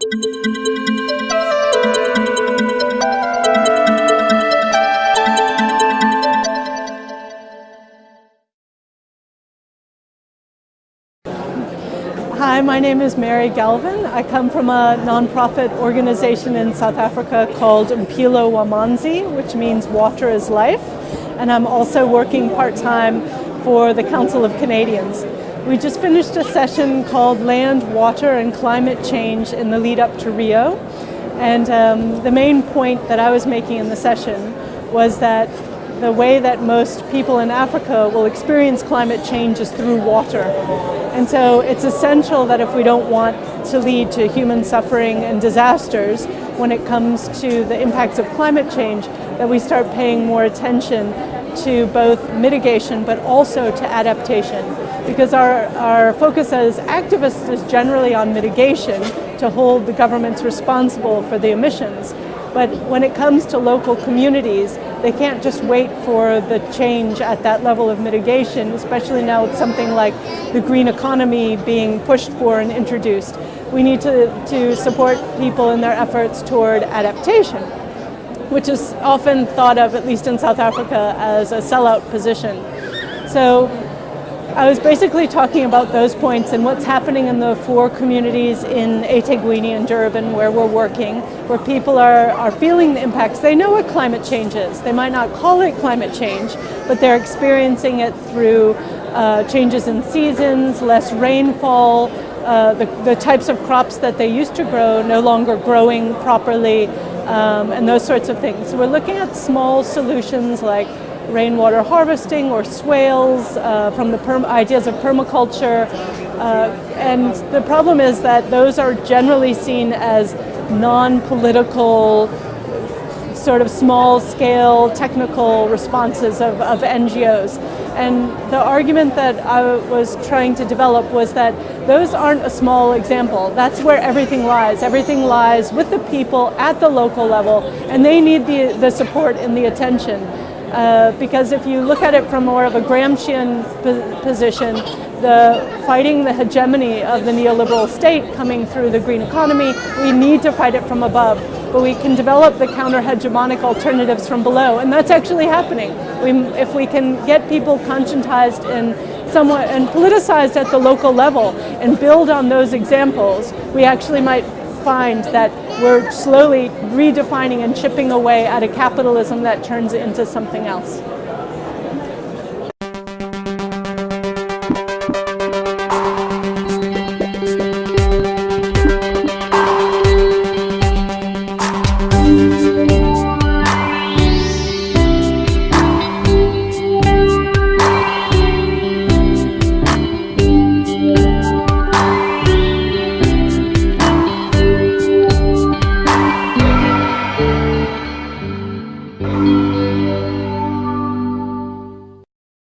Hi, my name is Mary Galvin. I come from a nonprofit organization in South Africa called Mpilo Wamanzi, which means water is life. And I'm also working part-time for the Council of Canadians. We just finished a session called Land, Water and Climate Change in the lead up to Rio. And um, the main point that I was making in the session was that the way that most people in Africa will experience climate change is through water. And so it's essential that if we don't want to lead to human suffering and disasters when it comes to the impacts of climate change, that we start paying more attention to both mitigation but also to adaptation. Because our, our focus as activists is generally on mitigation to hold the governments responsible for the emissions. But when it comes to local communities, they can't just wait for the change at that level of mitigation, especially now with something like the green economy being pushed for and introduced. We need to, to support people in their efforts toward adaptation, which is often thought of, at least in South Africa, as a sellout position. So I was basically talking about those points and what's happening in the four communities in eThekwini and Durban where we're working, where people are, are feeling the impacts. They know what climate change is. They might not call it climate change, but they're experiencing it through uh, changes in seasons, less rainfall, uh, the, the types of crops that they used to grow no longer growing properly, um, and those sorts of things. So we're looking at small solutions like rainwater harvesting or swales, uh, from the ideas of permaculture. Uh, and the problem is that those are generally seen as non-political, sort of small-scale technical responses of, of NGOs. And the argument that I was trying to develop was that those aren't a small example. That's where everything lies. Everything lies with the people at the local level, and they need the, the support and the attention. Uh, because if you look at it from more of a Gramscian position, the fighting the hegemony of the neoliberal state coming through the green economy, we need to fight it from above. But we can develop the counter-hegemonic alternatives from below, and that's actually happening. We, if we can get people conscientized and somewhat and politicized at the local level and build on those examples, we actually might find that we're slowly redefining and chipping away at a capitalism that turns into something else.